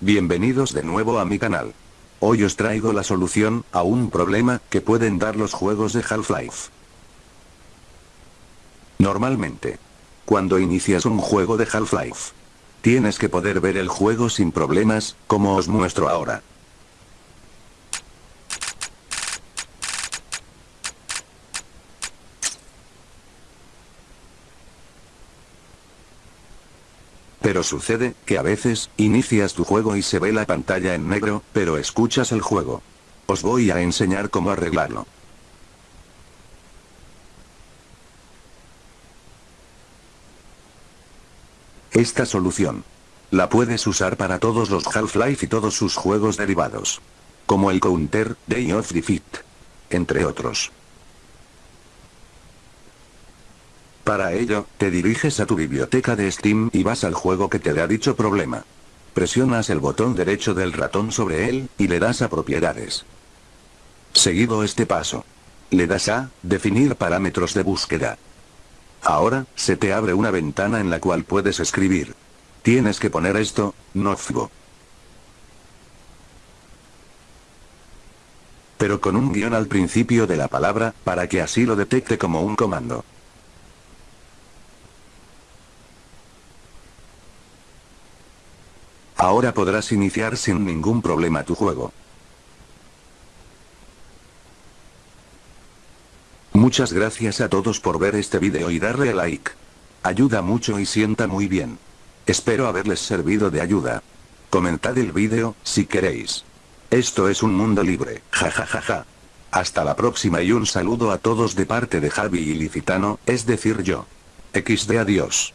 Bienvenidos de nuevo a mi canal. Hoy os traigo la solución a un problema que pueden dar los juegos de Half-Life. Normalmente, cuando inicias un juego de Half-Life, tienes que poder ver el juego sin problemas, como os muestro ahora. Pero sucede, que a veces, inicias tu juego y se ve la pantalla en negro, pero escuchas el juego. Os voy a enseñar cómo arreglarlo. Esta solución. La puedes usar para todos los Half-Life y todos sus juegos derivados. Como el Counter, Day of Defeat. Entre otros. Para ello, te diriges a tu biblioteca de Steam y vas al juego que te da dicho problema. Presionas el botón derecho del ratón sobre él, y le das a propiedades. Seguido este paso. Le das a, definir parámetros de búsqueda. Ahora, se te abre una ventana en la cual puedes escribir. Tienes que poner esto, nocebo. Pero con un guion al principio de la palabra, para que así lo detecte como un comando. Ahora podrás iniciar sin ningún problema tu juego. Muchas gracias a todos por ver este vídeo y darle a like. Ayuda mucho y sienta muy bien. Espero haberles servido de ayuda. Comentad el vídeo, si queréis. Esto es un mundo libre, jajajaja. Hasta la próxima y un saludo a todos de parte de Javi y Licitano, es decir yo. XD adiós.